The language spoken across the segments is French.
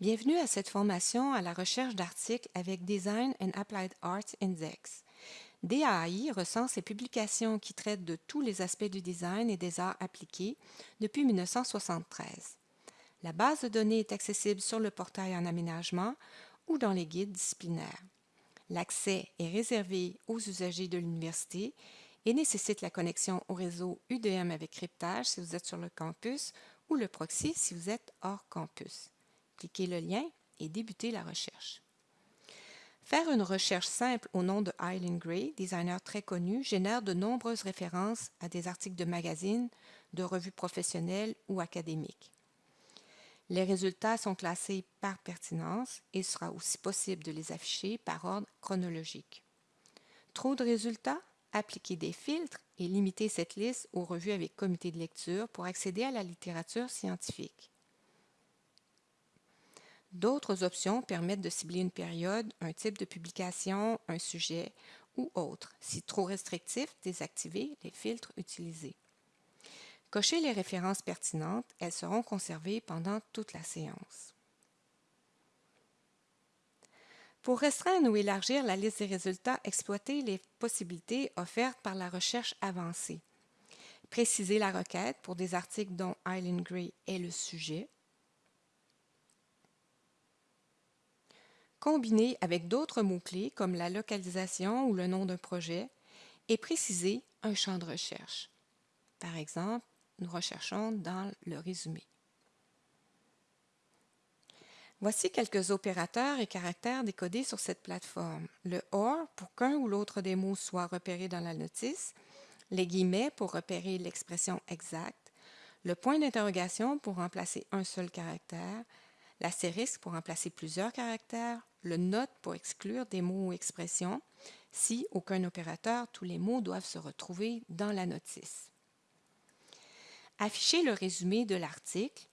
Bienvenue à cette formation à la recherche d'articles avec Design and Applied Arts Index. DAI recense les publications qui traitent de tous les aspects du design et des arts appliqués depuis 1973. La base de données est accessible sur le portail en aménagement ou dans les guides disciplinaires. L'accès est réservé aux usagers de l'université et nécessite la connexion au réseau UDM avec cryptage si vous êtes sur le campus ou le proxy si vous êtes hors campus. Cliquez le lien et débutez la recherche. Faire une recherche simple au nom de Eileen Gray, designer très connu, génère de nombreuses références à des articles de magazines, de revues professionnelles ou académiques. Les résultats sont classés par pertinence et il sera aussi possible de les afficher par ordre chronologique. Trop de résultats? Appliquez des filtres et limitez cette liste aux revues avec comité de lecture pour accéder à la littérature scientifique. D'autres options permettent de cibler une période, un type de publication, un sujet ou autre. Si trop restrictif, désactivez les filtres utilisés. Cochez les références pertinentes, elles seront conservées pendant toute la séance. Pour restreindre ou élargir la liste des résultats, exploitez les possibilités offertes par la recherche avancée. Précisez la requête pour des articles dont Eileen Gray est le sujet. Combiner avec d'autres mots-clés comme la localisation ou le nom d'un projet et préciser un champ de recherche. Par exemple, nous recherchons dans le résumé. Voici quelques opérateurs et caractères décodés sur cette plateforme. Le OR pour qu'un ou l'autre des mots soit repéré dans la notice, les guillemets pour repérer l'expression exacte, le point d'interrogation pour remplacer un seul caractère, l'astérisque pour remplacer plusieurs caractères, le note pour exclure des mots ou expressions. Si aucun opérateur, tous les mots doivent se retrouver dans la notice. Afficher le résumé de l'article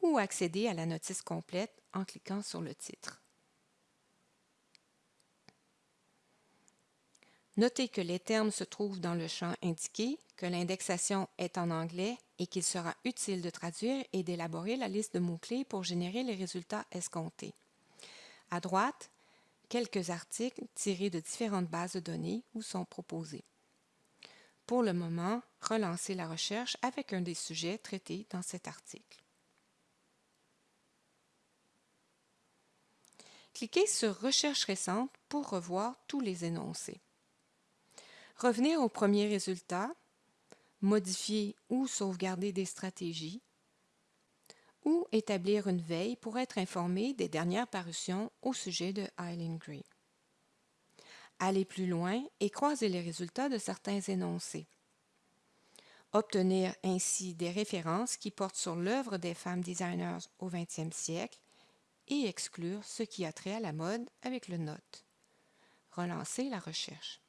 ou accéder à la notice complète en cliquant sur le titre. Notez que les termes se trouvent dans le champ indiqué, que l'indexation est en anglais et qu'il sera utile de traduire et d'élaborer la liste de mots-clés pour générer les résultats escomptés. À droite, quelques articles tirés de différentes bases de données vous sont proposés. Pour le moment, relancez la recherche avec un des sujets traités dans cet article. Cliquez sur Recherche récente pour revoir tous les énoncés. Revenir au premier résultat, modifier ou sauvegarder des stratégies, ou établir une veille pour être informé des dernières parutions au sujet de Eileen Gray. Aller plus loin et croiser les résultats de certains énoncés. Obtenir ainsi des références qui portent sur l'œuvre des femmes designers au 20e siècle et exclure ce qui a trait à la mode avec le note. Relancer la recherche.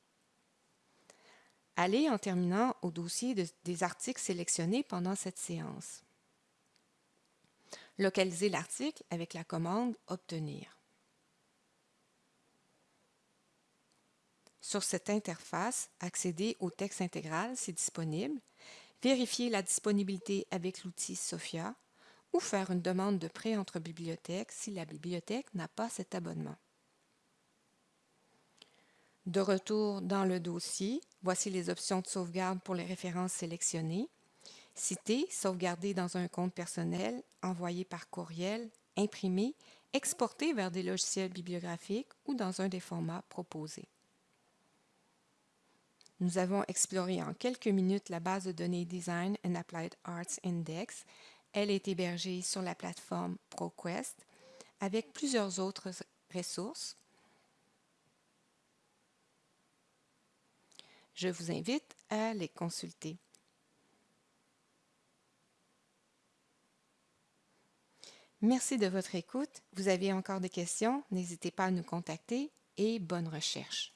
Allez en terminant au dossier des articles sélectionnés pendant cette séance. Localisez l'article avec la commande Obtenir. Sur cette interface, accédez au texte intégral si disponible, vérifiez la disponibilité avec l'outil SOFIA ou faire une demande de prêt entre bibliothèques si la bibliothèque n'a pas cet abonnement. De retour dans le dossier, voici les options de sauvegarde pour les références sélectionnées. Citer, sauvegarder dans un compte personnel, envoyer par courriel, imprimer, exporter vers des logiciels bibliographiques ou dans un des formats proposés. Nous avons exploré en quelques minutes la base de données Design and Applied Arts Index. Elle est hébergée sur la plateforme ProQuest avec plusieurs autres ressources Je vous invite à les consulter. Merci de votre écoute. Vous avez encore des questions, n'hésitez pas à nous contacter et bonne recherche.